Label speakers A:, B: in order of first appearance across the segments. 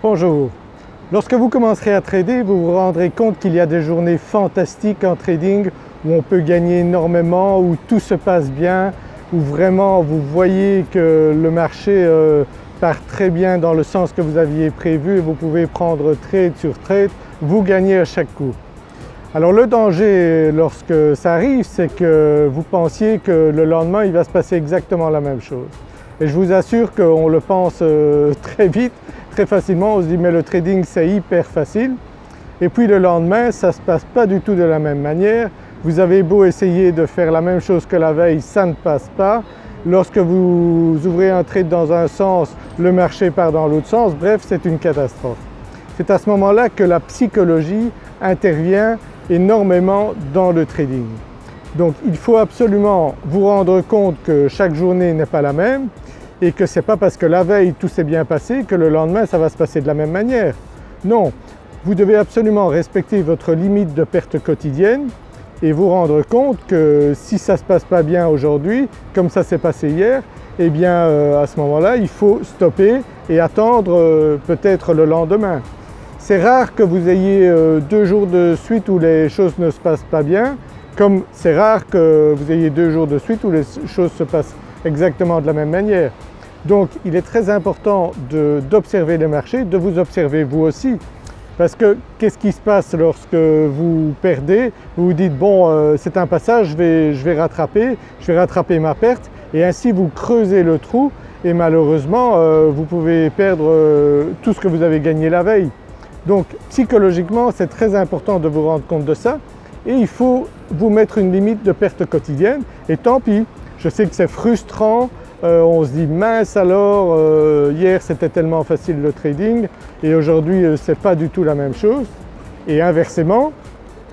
A: Bonjour. Lorsque vous commencerez à trader, vous vous rendrez compte qu'il y a des journées fantastiques en trading où on peut gagner énormément, où tout se passe bien, où vraiment vous voyez que le marché euh, part très bien dans le sens que vous aviez prévu et vous pouvez prendre trade sur trade, vous gagnez à chaque coup. Alors le danger lorsque ça arrive c'est que vous pensiez que le lendemain il va se passer exactement la même chose. Et je vous assure qu'on le pense euh, très vite, très facilement, on se dit mais le trading c'est hyper facile et puis le lendemain ça ne se passe pas du tout de la même manière. Vous avez beau essayer de faire la même chose que la veille, ça ne passe pas. Lorsque vous ouvrez un trade dans un sens, le marché part dans l'autre sens, bref c'est une catastrophe. C'est à ce moment-là que la psychologie intervient énormément dans le trading. Donc il faut absolument vous rendre compte que chaque journée n'est pas la même et que ce n'est pas parce que la veille tout s'est bien passé que le lendemain ça va se passer de la même manière. Non, vous devez absolument respecter votre limite de perte quotidienne et vous rendre compte que si ça ne se passe pas bien aujourd'hui, comme ça s'est passé hier, eh bien euh, à ce moment-là il faut stopper et attendre euh, peut-être le lendemain. C'est rare que vous ayez euh, deux jours de suite où les choses ne se passent pas bien, comme c'est rare que vous ayez deux jours de suite où les choses se passent exactement de la même manière. Donc il est très important d'observer le marché, de vous observer vous aussi. Parce que qu'est-ce qui se passe lorsque vous perdez? Vous vous dites bon euh, c'est un passage, je vais, je vais, rattraper, je vais rattraper ma perte et ainsi vous creusez le trou et malheureusement euh, vous pouvez perdre tout ce que vous avez gagné la veille. Donc psychologiquement c'est très important de vous rendre compte de ça et il faut vous mettre une limite de perte quotidienne et tant pis, je sais que c'est frustrant, euh, on se dit mince alors euh, hier c'était tellement facile le trading et aujourd'hui euh, c'est pas du tout la même chose et inversement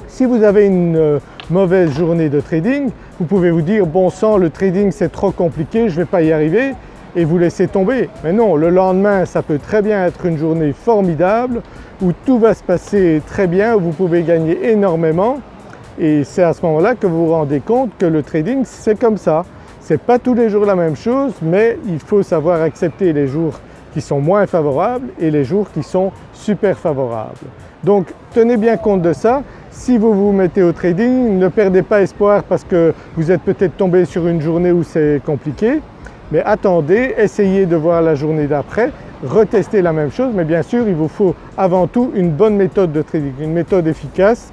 A: si vous avez une mauvaise journée de trading vous pouvez vous dire bon sang le trading c'est trop compliqué je vais pas y arriver et vous laissez tomber. Mais non, le lendemain ça peut très bien être une journée formidable où tout va se passer très bien, où vous pouvez gagner énormément et c'est à ce moment-là que vous vous rendez compte que le trading c'est comme ça. C'est pas tous les jours la même chose mais il faut savoir accepter les jours qui sont moins favorables et les jours qui sont super favorables. Donc tenez bien compte de ça. Si vous vous mettez au trading, ne perdez pas espoir parce que vous êtes peut-être tombé sur une journée où c'est compliqué. Mais attendez, essayez de voir la journée d'après, retestez la même chose mais bien sûr il vous faut avant tout une bonne méthode de trading, une méthode efficace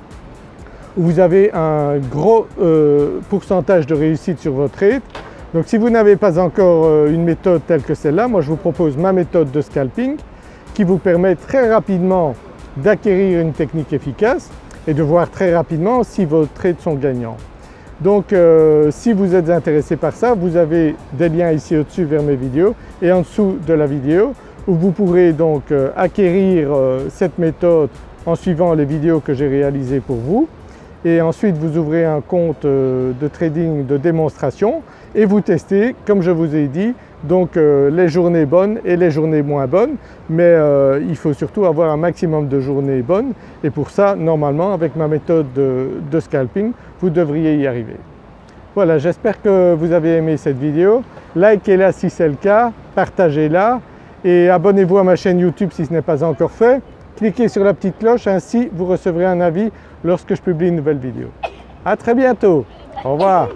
A: vous avez un gros euh, pourcentage de réussite sur votre trade. Donc si vous n'avez pas encore euh, une méthode telle que celle-là, moi je vous propose ma méthode de scalping qui vous permet très rapidement d'acquérir une technique efficace et de voir très rapidement si vos trades sont gagnants. Donc euh, si vous êtes intéressé par ça, vous avez des liens ici au-dessus vers mes vidéos et en dessous de la vidéo où vous pourrez donc acquérir cette méthode en suivant les vidéos que j'ai réalisées pour vous et ensuite vous ouvrez un compte de trading de démonstration et vous testez comme je vous ai dit donc les journées bonnes et les journées moins bonnes mais il faut surtout avoir un maximum de journées bonnes et pour ça normalement avec ma méthode de scalping vous devriez y arriver. Voilà j'espère que vous avez aimé cette vidéo, likez-la si c'est le cas, partagez-la et abonnez-vous à ma chaîne YouTube si ce n'est pas encore fait. Cliquez sur la petite cloche ainsi vous recevrez un avis lorsque je publie une nouvelle vidéo. À très bientôt, au revoir.